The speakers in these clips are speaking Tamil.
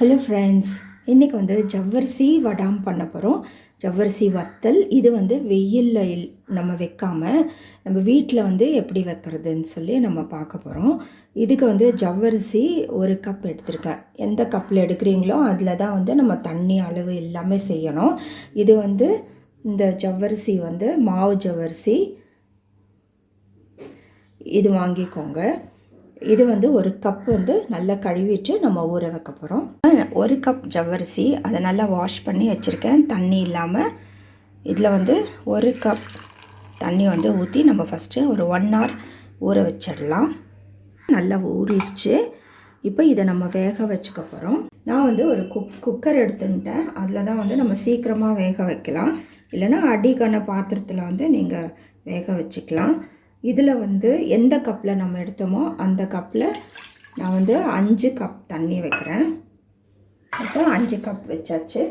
ஹலோ ஃப்ரெண்ட்ஸ் இன்றைக்கி வந்து ஜவ்வரிசி வடாம் பண்ண போகிறோம் ஜவ்வரிசி வத்தல் இது வந்து வெயிலில் இல் நம்ம வைக்காமல் நம்ம வீட்டில் வந்து எப்படி வைக்கிறதுன்னு சொல்லி நம்ம பார்க்க போகிறோம் இதுக்கு வந்து ஜவ்வரிசி ஒரு கப் எடுத்திருக்கேன். எந்த கப்பில் எடுக்கிறீங்களோ அதில் தான் வந்து நம்ம தண்ணி அளவு எல்லாமே செய்யணும். இது வந்து இந்த ஜவ்வரிசி வந்து மாவு ஜவ்வரிசி. இது வாங்கிக்கோங்க. இது வந்து ஒரு கப் வந்து நல்லா கழுவிட்டு நம்ம ஊற வைக்க போகிறோம் ஒரு கப் ஜவ்வரிசி அதை நல்லா வாஷ் பண்ணி வச்சுருக்கேன். தண்ணி இல்லாமல் இதில் வந்து ஒரு கப் தண்ணி வந்து ஊற்றி நம்ம ஃபஸ்ட்டு ஒரு ஒன் ஹவர் ஊற வச்சிடலாம். நல்லா ஊறிடுச்சு. இப்போ இதை நம்ம வேக வச்சுக்க போகிறோம் நான் வந்து ஒரு குக் குக்கர் எடுத்துட்டேன். அதில் தான் வந்து நம்ம சீக்கிரமாக வேக வைக்கலாம். இல்லைன்னா அடிக்கான பாத்திரத்தில் வந்து நீங்கள் வேக வச்சுக்கலாம். இதில் வந்து எந்த கப்பில் நம்ம எடுத்தோமோ அந்த கப்பில் நான் வந்து அஞ்சு கப் தண்ணி வைக்கிறேன். இப்போ அஞ்சு கப் வச்சாச்சு.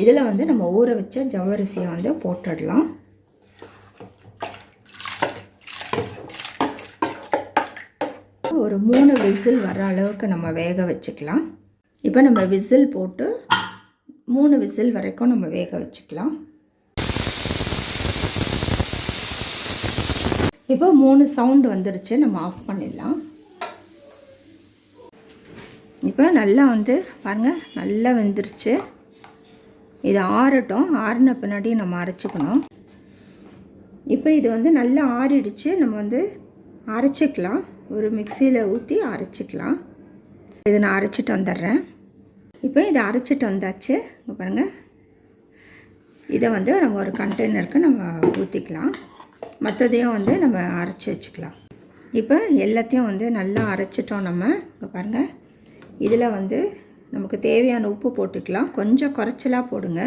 இதில் வந்து நம்ம ஊற வச்ச ஜவ்வரிசியை வந்து போட்டுடலாம். ஒரு மூணு விசில் வர அளவுக்கு நம்ம வேக வச்சுக்கலாம். இப்போ நம்ம விசில் போட்டு மூணு விசில் வரைக்கும் நம்ம வேக வச்சுக்கலாம். இப்போ மூணு சவுண்டு வந்துடுச்சு நம்ம ஆஃப் பண்ணிடலாம். இப்போ நல்லா வந்து பாருங்கள் நல்லா வெந்துருச்சு. இது ஆறட்டும் ஆறின பின்னாடி நம்ம அரைச்சிக்கணும். இப்போ இது வந்து நல்லா ஆறிடுச்சு நம்ம வந்து அரைச்சிக்கலாம். ஒரு மிக்சியில் ஊற்றி அரைச்சிக்கலாம். இதை நான் அரைச்சிட்டு வந்துடுறேன். இப்போ இதை அரைச்சிட்டு வந்தாச்சு பாருங்கள் இதை வந்து நம்ம ஒரு கண்டெய்னருக்கு நம்ம ஊற்றிக்கலாம் மற்றதையும் வந்து நம்ம அரைச்சி வச்சுக்கலாம். இப்போ எல்லாத்தையும் வந்து நல்லா அரைச்சிட்டோம் நம்ம. இங்கே பாருங்கள் இதில் வந்து நமக்கு தேவையான உப்பு போட்டுக்கலாம். கொஞ்சம் குறைச்சலாக போடுங்க.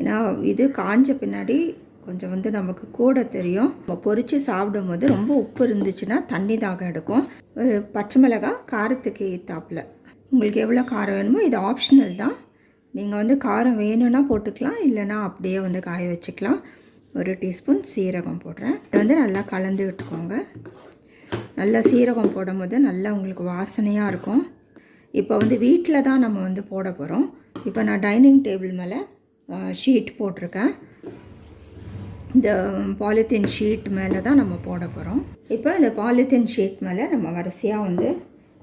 ஏன்னா இது காஞ்ச பின்னாடி கொஞ்சம் வந்து நமக்கு கூட தெரியும். நம்ம பொறிச்சு சாப்பிடும் போது ரொம்ப உப்பு இருந்துச்சுன்னா தண்ணி தாகம் எடுக்கும். ஒரு பச்சை மிளகாய் காரத்துக்கு ஏற்றாப்புல உங்களுக்கு எவ்வளோ காரம் வேணுமோ இது ஆப்ஷனல் தான். நீங்கள் வந்து காரம் வேணும்னா போட்டுக்கலாம் இல்லைனா அப்படியே வந்து காய வச்சுக்கலாம். ஒரு டீஸ்பூன் சீரகம் போடுறேன். இது வந்து நல்லா கலந்து விட்டுக்கோங்க. நல்லா சீரகம் போடும் போது நல்லா உங்களுக்கு வாசனையாக இருக்கும். இப்போ வந்து வீட்டில் தான் நம்ம வந்து போட போகிறோம் இப்போ நான் டைனிங் டேபிள் மேலே ஷீட் போட்டிருக்கேன். இந்த பாலித்தீன் ஷீட் மேலே தான் நம்ம போட போகிறோம் இப்போ இந்த பாலித்தீன் ஷீட் மேலே நம்ம வரிசையாக வந்து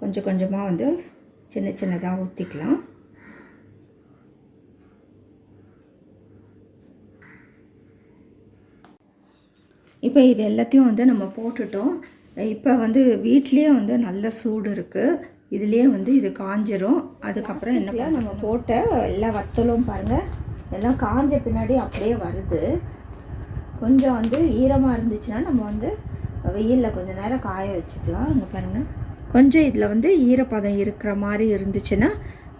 கொஞ்சம் கொஞ்சமாக வந்து சின்ன சின்னதாக ஊற்றிக்கலாம் இப்போ இது எல்லாத்தையும் வந்து நம்ம போட்டுட்டோம். இப்போ வந்து வீட்லேயே வந்து நல்ல சூடு இருக்குது இதுலேயே வந்து இது காஞ்சிரும். அதுக்கப்புறம் என்ன நம்ம போட்ட எல்லா வத்தலும் பாருங்கள் எல்லாம் காஞ்ச பின்னாடி அப்படியே வருது. கொஞ்சம் வந்து ஈரமாக இருந்துச்சுன்னா நம்ம வந்து வெயிலில் கொஞ்சம் நேரம் காய வச்சுக்கலாம். இங்கே பாருங்கள் கொஞ்சம் இதில் வந்து ஈரப்பதம் இருக்கிற மாதிரி இருந்துச்சுன்னா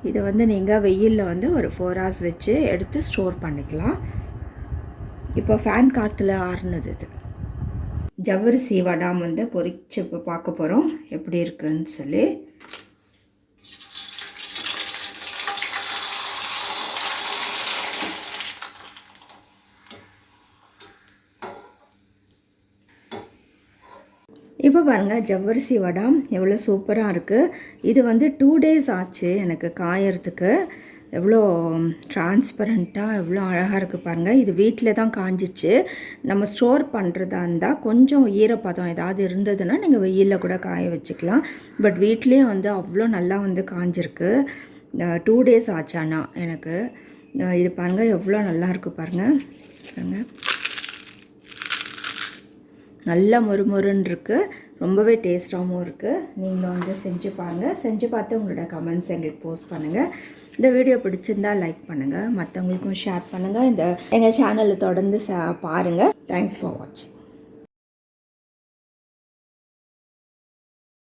இதை வந்து நீங்கள் வெயிலில் வந்து ஒரு ஃபோர் ஹவர்ஸ் வச்சு எடுத்து ஸ்டோர் பண்ணிக்கலாம். இப்போ ஃபேன் காற்றுல ஆறுனது இது. ஜவ்வரிசி வடாம் வந்து பொரிச்சு இப்போ பார்க்க போகிறோம் எப்படி இருக்குன்னு சொல்லி. இப்போ பாருங்கள் ஜவ்வரிசி வடாம் எவ்வளோ சூப்பராக இருக்குது இது வந்து டூ டேஸ் ஆச்சு எனக்கு காயறதுக்கு. எவ்வளோ டிரான்ஸ்பரண்ட்டாக எவ்வளோ அழகாக இருக்குது பாருங்கள் இது வீட்டில் தான் காஞ்சிச்சு. நம்ம ஸ்டோர் பண்ணுறதா இருந்தால் கொஞ்சம் ஈரப்பதம் ஏதாவது இருந்ததுன்னா நீங்கள் வெயிலில் கூட காய வச்சுக்கலாம். பட் வீட்லேயே வந்து அவ்வளோ நல்லா வந்து காஞ்சிருக்கு. டூ டேஸ் ஆச்சு எனக்கு. இது பாருங்கள் எவ்வளோ நல்லா இருக்குது பாருங்கள் பாருங்கள் நல்லா மொறுமொறுன்னு இருக்குது ரொம்பவே டேஸ்ட்டாகவும் இருக்குது நீங்களும் வந்து செஞ்சு பாருங்கள் செஞ்சு பார்த்து உங்களோட கமெண்ட்ஸ் எங்களுக்கு போஸ்ட் பண்ணுங்கள் இந்த வீடியோ பிடிச்சிருந்தா லைக் பண்ணுங்கள் மற்றவங்களுக்கும் ஷேர் பண்ணுங்கள் இந்த எங்கள் சேனலை தொடர்ந்து பாருங்கள் தேங்க்ஸ் ஃபார் வாட்சிங்